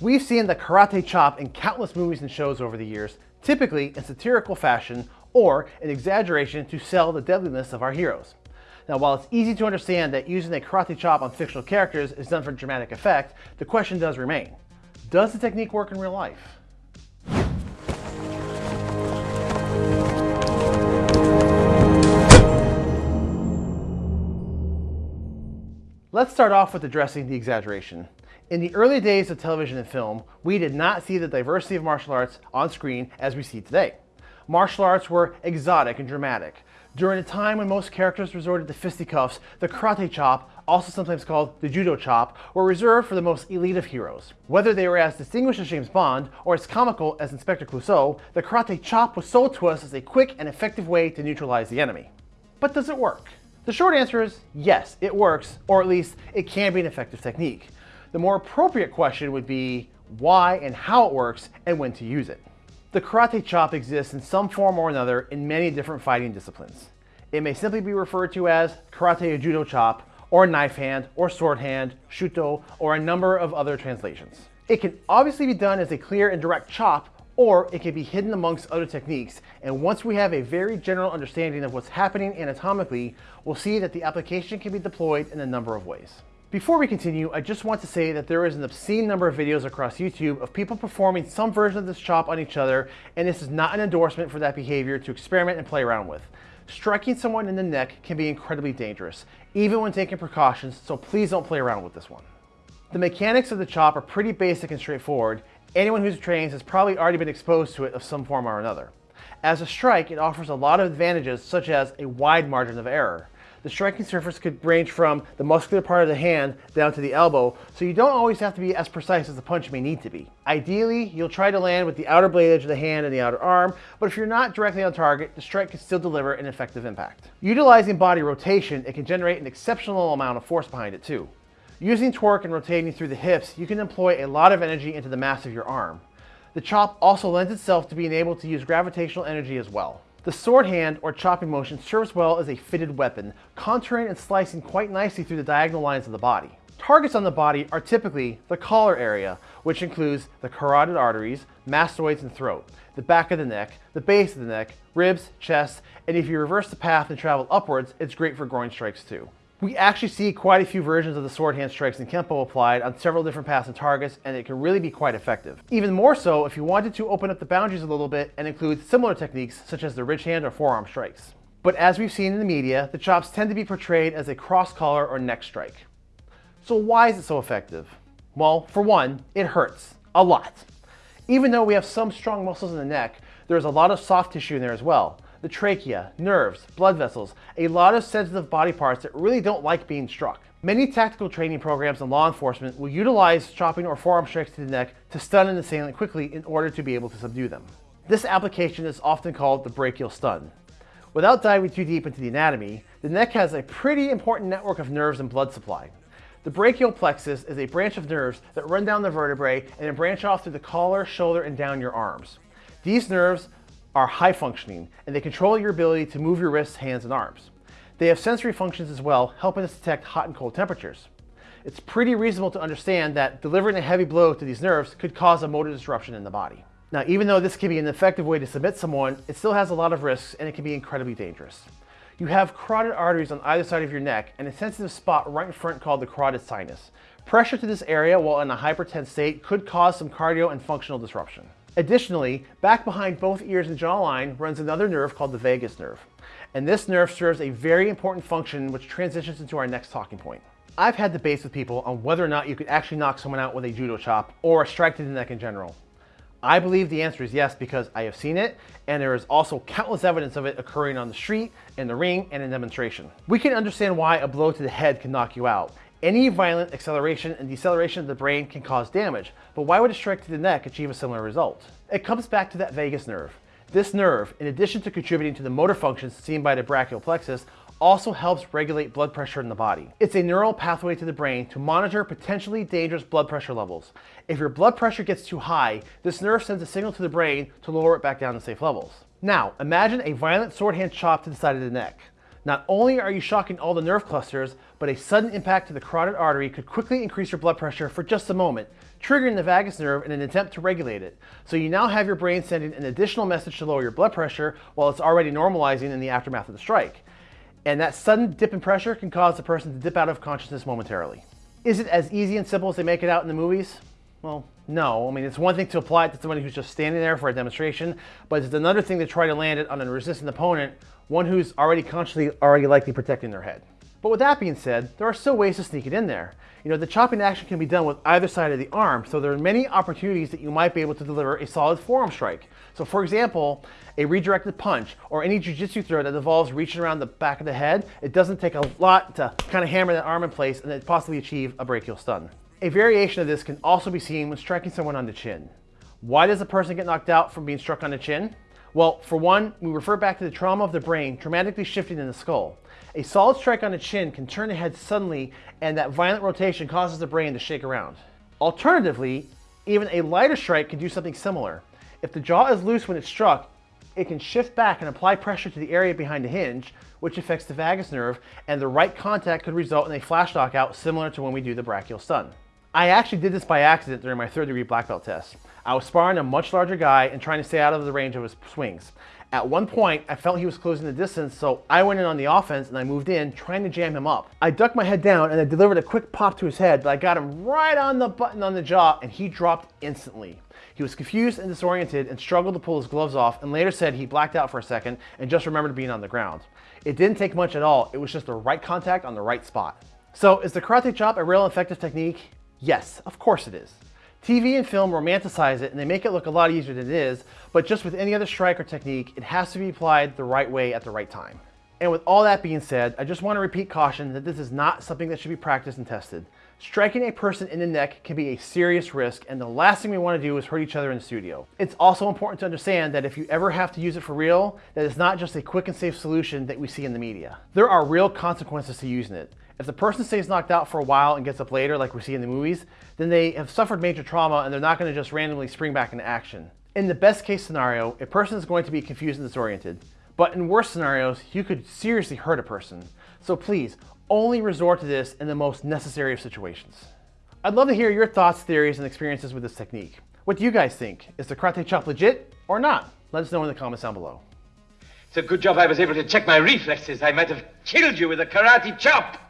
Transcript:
We've seen the karate chop in countless movies and shows over the years, typically in satirical fashion or an exaggeration to sell the deadliness of our heroes. Now, while it's easy to understand that using a karate chop on fictional characters is done for dramatic effect, the question does remain. Does the technique work in real life? Let's start off with addressing the exaggeration. In the early days of television and film, we did not see the diversity of martial arts on screen as we see today. Martial arts were exotic and dramatic. During a time when most characters resorted to fisticuffs, the karate chop, also sometimes called the judo chop, were reserved for the most elite of heroes. Whether they were as distinguished as James Bond or as comical as Inspector Clouseau, the karate chop was sold to us as a quick and effective way to neutralize the enemy. But does it work? The short answer is yes, it works, or at least it can be an effective technique. The more appropriate question would be why and how it works and when to use it. The karate chop exists in some form or another in many different fighting disciplines. It may simply be referred to as karate or judo chop, or knife hand, or sword hand, shuto, or a number of other translations. It can obviously be done as a clear and direct chop, or it can be hidden amongst other techniques. And once we have a very general understanding of what's happening anatomically, we'll see that the application can be deployed in a number of ways. Before we continue, I just want to say that there is an obscene number of videos across YouTube of people performing some version of this chop on each other, and this is not an endorsement for that behavior to experiment and play around with. Striking someone in the neck can be incredibly dangerous, even when taking precautions, so please don't play around with this one. The mechanics of the chop are pretty basic and straightforward, Anyone who's trained has probably already been exposed to it of some form or another. As a strike, it offers a lot of advantages such as a wide margin of error. The striking surface could range from the muscular part of the hand down to the elbow, so you don't always have to be as precise as the punch may need to be. Ideally, you'll try to land with the outer blade edge of the hand and the outer arm, but if you're not directly on target, the strike can still deliver an effective impact. Utilizing body rotation, it can generate an exceptional amount of force behind it too. Using torque and rotating through the hips, you can employ a lot of energy into the mass of your arm. The chop also lends itself to being able to use gravitational energy as well. The sword hand or chopping motion serves well as a fitted weapon, contouring and slicing quite nicely through the diagonal lines of the body. Targets on the body are typically the collar area, which includes the carotid arteries, mastoids and throat, the back of the neck, the base of the neck, ribs, chest, and if you reverse the path and travel upwards, it's great for groin strikes too. We actually see quite a few versions of the sword hand strikes in Kempo applied on several different paths and targets, and it can really be quite effective. Even more so if you wanted to open up the boundaries a little bit and include similar techniques such as the ridge hand or forearm strikes. But as we've seen in the media, the chops tend to be portrayed as a cross collar or neck strike. So why is it so effective? Well, for one, it hurts. A lot. Even though we have some strong muscles in the neck, there's a lot of soft tissue in there as well the trachea, nerves, blood vessels, a lot of sensitive body parts that really don't like being struck. Many tactical training programs in law enforcement will utilize chopping or forearm strikes to the neck to stun an assailant quickly in order to be able to subdue them. This application is often called the brachial stun. Without diving too deep into the anatomy, the neck has a pretty important network of nerves and blood supply. The brachial plexus is a branch of nerves that run down the vertebrae and then branch off through the collar, shoulder, and down your arms. These nerves are high functioning and they control your ability to move your wrists, hands, and arms. They have sensory functions as well, helping us detect hot and cold temperatures. It's pretty reasonable to understand that delivering a heavy blow to these nerves could cause a motor disruption in the body. Now, even though this can be an effective way to submit someone, it still has a lot of risks and it can be incredibly dangerous. You have carotid arteries on either side of your neck and a sensitive spot right in front called the carotid sinus. Pressure to this area while in a hypertense state could cause some cardio and functional disruption. Additionally, back behind both ears and jawline runs another nerve called the vagus nerve. And this nerve serves a very important function which transitions into our next talking point. I've had debates with people on whether or not you could actually knock someone out with a judo chop or a strike to the neck in general. I believe the answer is yes because I have seen it and there is also countless evidence of it occurring on the street, in the ring, and in demonstration. We can understand why a blow to the head can knock you out any violent acceleration and deceleration of the brain can cause damage, but why would a strike to the neck achieve a similar result? It comes back to that vagus nerve. This nerve, in addition to contributing to the motor functions seen by the brachial plexus, also helps regulate blood pressure in the body. It's a neural pathway to the brain to monitor potentially dangerous blood pressure levels. If your blood pressure gets too high, this nerve sends a signal to the brain to lower it back down to safe levels. Now, imagine a violent sword hand chop to the side of the neck. Not only are you shocking all the nerve clusters, but a sudden impact to the carotid artery could quickly increase your blood pressure for just a moment, triggering the vagus nerve in an attempt to regulate it. So you now have your brain sending an additional message to lower your blood pressure while it's already normalizing in the aftermath of the strike. And that sudden dip in pressure can cause the person to dip out of consciousness momentarily. Is it as easy and simple as they make it out in the movies? Well, no. I mean, it's one thing to apply it to somebody who's just standing there for a demonstration, but it's another thing to try to land it on a resistant opponent, one who's already consciously already likely protecting their head. But with that being said, there are still ways to sneak it in there. You know, the chopping action can be done with either side of the arm, so there are many opportunities that you might be able to deliver a solid forearm strike. So for example, a redirected punch or any jiu-jitsu throw that involves reaching around the back of the head, it doesn't take a lot to kind of hammer that arm in place and then possibly achieve a brachial stun. A variation of this can also be seen when striking someone on the chin. Why does a person get knocked out from being struck on the chin? Well, for one, we refer back to the trauma of the brain dramatically shifting in the skull. A solid strike on the chin can turn the head suddenly and that violent rotation causes the brain to shake around. Alternatively, even a lighter strike can do something similar. If the jaw is loose when it's struck, it can shift back and apply pressure to the area behind the hinge, which affects the vagus nerve, and the right contact could result in a flash knockout similar to when we do the brachial stun. I actually did this by accident during my third degree black belt test. I was sparring a much larger guy and trying to stay out of the range of his swings. At one point, I felt he was closing the distance, so I went in on the offense and I moved in, trying to jam him up. I ducked my head down and I delivered a quick pop to his head, but I got him right on the button on the jaw and he dropped instantly. He was confused and disoriented and struggled to pull his gloves off and later said he blacked out for a second and just remembered being on the ground. It didn't take much at all, it was just the right contact on the right spot. So is the karate chop a real effective technique? Yes, of course it is. TV and film romanticize it and they make it look a lot easier than it is, but just with any other strike or technique, it has to be applied the right way at the right time. And with all that being said, I just want to repeat caution that this is not something that should be practiced and tested. Striking a person in the neck can be a serious risk and the last thing we want to do is hurt each other in the studio. It's also important to understand that if you ever have to use it for real, that it's not just a quick and safe solution that we see in the media. There are real consequences to using it. If the person stays knocked out for a while and gets up later, like we see in the movies, then they have suffered major trauma and they're not going to just randomly spring back into action. In the best case scenario, a person is going to be confused and disoriented. But in worse scenarios, you could seriously hurt a person. So please, only resort to this in the most necessary of situations. I'd love to hear your thoughts, theories, and experiences with this technique. What do you guys think? Is the karate chop legit or not? Let us know in the comments down below. It's a good job I was able to check my reflexes. I might have killed you with a karate chop.